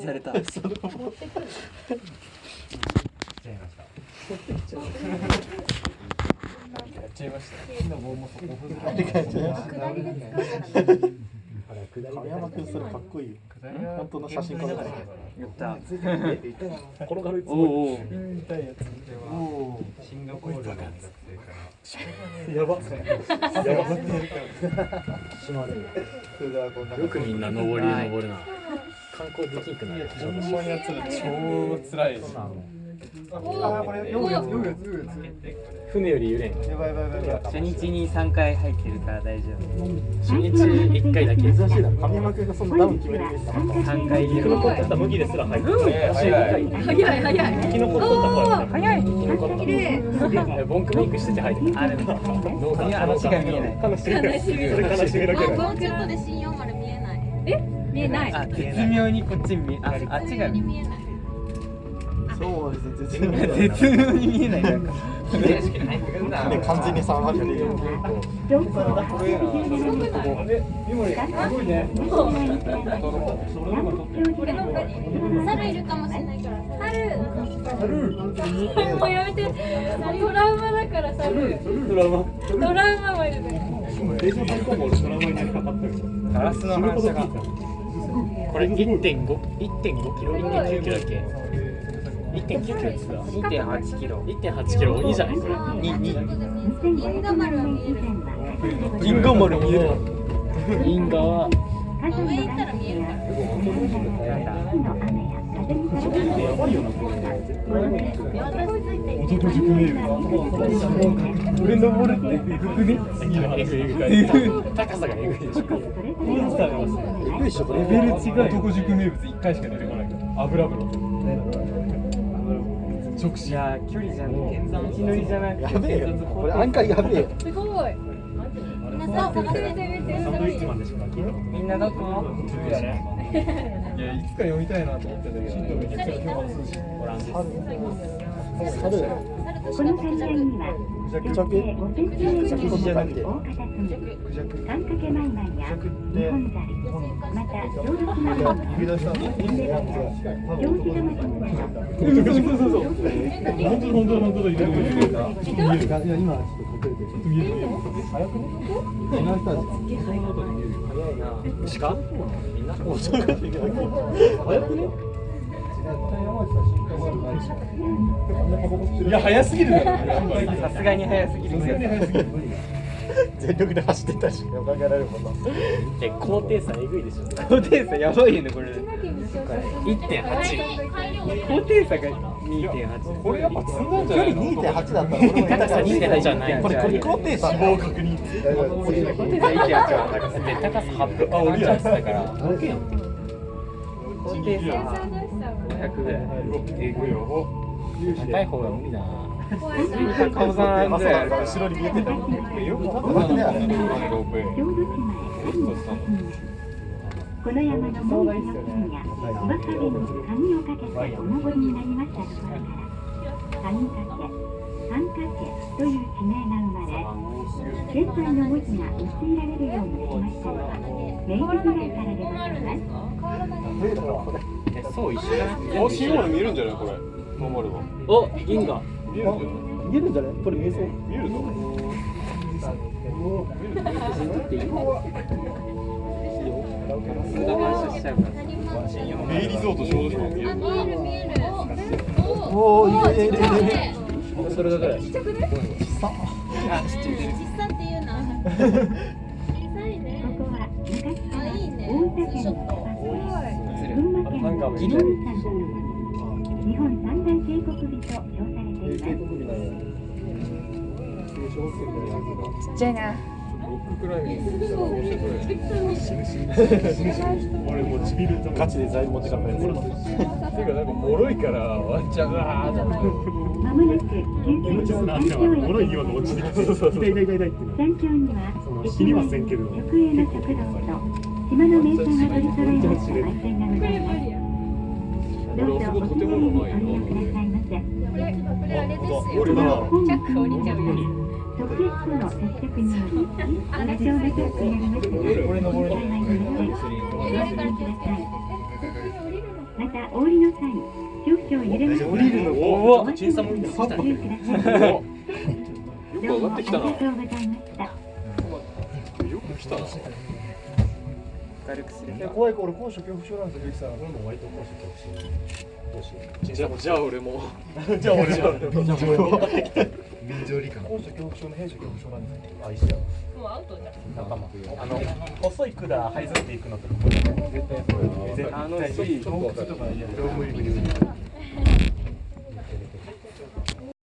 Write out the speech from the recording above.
にされた。持ってくる。ちゃいました。やっちゃいました。木の棒もそこありがとうございます下りで使うから。亀山君それかっこいいよ本当の写真家だからやった。転がるおおお。痛いやつ。おおシンガポールの学生からやばやばよくみんな登りで登るな。観光できんくなる。ほんまにやつ。ら超辛い。あこれ読むやつ読むやつ読むや船より揺れん。つやばいやばいやばいやばい初日に三回入ってるから大丈初日一回だけ。珍しいな。亀山君がそのダウン決める回入れる。残った麦ですら入って早い。早い。生き残った。早い。生き残った。ボンクメイクしてて入ってた。あ話が見えな。い。悲しみ。それ悲しみだけあ、だ。もうちょっとで新四丸見えない。見えない。あ絶妙にこっち見えああっちがに見えない。そうです絶妙絶妙に見えない。なんか。で完全に3割で俺の他に猿いるかもしれないから。猿。もうやめて。トラウマだから猿。ドラマ。トラウマもいるね。映像最高も俺ドラマになりかかったよ。ガラスの反射が。これ1.5 1.5キロ1.9キロだっけ？1.9キロですか？二点八キロ。1.8キロ。いいじゃない？これ。にに銀河丸は見える。銀河丸見える。銀河は。上行ったら見えるから。男塾名物。上登るってえぐくね。えぐいえぐい高さがえぐいでしょレベル違う。男塾名物一回しか出てこないから。油風呂。直い視。や距離じゃねえ。道のりじゃなくて。やべえよこれ案外やべえよすごい。みんなどこ？いやいつか読みたいなと思ってたけど。めちゃくちゃ評判するし。猿この会社にはクジャクジャクジャクじゃなくて大方クジャク三掛けマイマイや日本ザリまた動物などの指出したの行事玉金などそうそうそう。本当だ本当だ本当だ。いるいるいる。いや今ちょっと隠れてるちょっと見える早くねこの人たち鹿みんなもうちょっといけな早くねいや早すぎる。さすがに早すぎる。全力で走ってたし考えられるもんなえ高低差えぐいでしょ高低差やばいよねこれ。1.8高低差が2.8。これやっぱ積んだんじ距離ゃないの？2.8だった高さから2.8じゃないこれこれ高低差死亡確認。高低差1.8は高さで高さ800あ俺やってたから高低差500ぐらい。えぐいよ。高い方が無理だな顔さんぐらいあるから。後ろに見えてたよく立ってたなこんなロープウェイ。小豆島この山のもみじの金やわさびに紙をかけてお登りになりましたところから谷掛三掛という地名が生まれ現在の文字が用いられるようになりましたが明治時代からでございます。えそう一緒じゃないあ、シンボル見えるんじゃないこれ。ノーマルは。お銀河。見えるんじゃない見えるんじゃないこれ見えそう見えるぞ。数が反射しちゃうから。ベイリゾート小豆島見える。あ、見える見える。おおいいねいいねいいねね。それだけだよあ、知ってる。小さっていうな。小さいね。ここは昔かあ、らいいね。大分県。群馬県の日本三大渓谷美と称されていますちっちゃいな。ロッククライミングしたら面白い。俺もうちびるとガチで材料持ってかったやつていうかなんか脆いからワンちゃんがまもなく救急車山頂へ脆いような落ちてきて痛い痛い痛い痛いって山頂には死にませんけど直営の食堂と島の名産が取り揃えました売店がございますどうぞお気軽にご利用くださいませこれ、あれですよ。俺だな本日チャック降りちゃうよ。の、ま、はいい。い。い。い、じゃあ俺も。じゃあ俺も。ゃあ便乗便乗理科高所恐怖症の弊社恐怖症なんですよあ一緒やもうアウトじゃん仲間あの細い管這いずっていくのとか絶対そう絶対あのちょっとわかる超無理無理無理